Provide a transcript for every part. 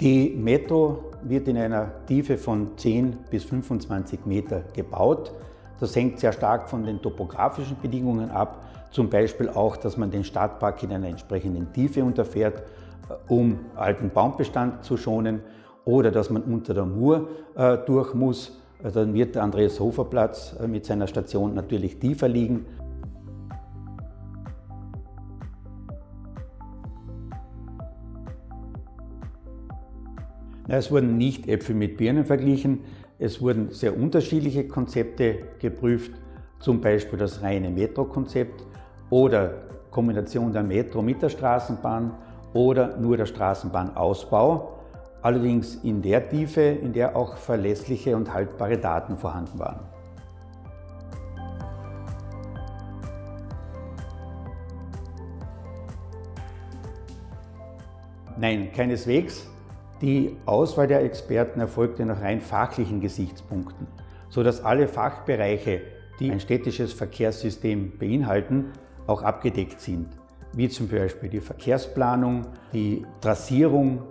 Die Metro wird in einer Tiefe von 10 bis 25 Meter gebaut. Das hängt sehr stark von den topografischen Bedingungen ab, zum Beispiel auch, dass man den Stadtpark in einer entsprechenden Tiefe unterfährt, äh, um alten Baumbestand zu schonen, oder dass man unter der Mur äh, durch muss. Äh, dann wird der Andreas-Hofer-Platz äh, mit seiner Station natürlich tiefer liegen. Es wurden nicht Äpfel mit Birnen verglichen, es wurden sehr unterschiedliche Konzepte geprüft, zum Beispiel das reine Metro-Konzept oder Kombination der Metro mit der Straßenbahn oder nur der Straßenbahnausbau, allerdings in der Tiefe, in der auch verlässliche und haltbare Daten vorhanden waren. Nein, keineswegs. Die Auswahl der Experten erfolgte nach rein fachlichen Gesichtspunkten, sodass alle Fachbereiche, die ein städtisches Verkehrssystem beinhalten, auch abgedeckt sind, wie zum Beispiel die Verkehrsplanung, die Trassierung,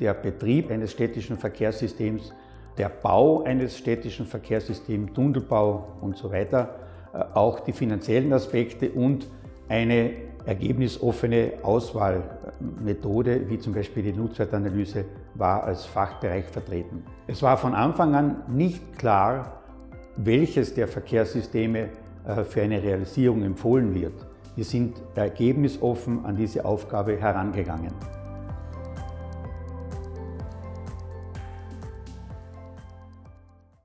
der Betrieb eines städtischen Verkehrssystems, der Bau eines städtischen Verkehrssystems, Tunnelbau und so weiter, äh, auch die finanziellen Aspekte und eine ergebnisoffene Auswahlmethode, wie zum Beispiel die Nutzwertanalyse, war als Fachbereich vertreten. Es war von Anfang an nicht klar, welches der Verkehrssysteme äh, für eine Realisierung empfohlen wird. Wir sind ergebnisoffen an diese Aufgabe herangegangen.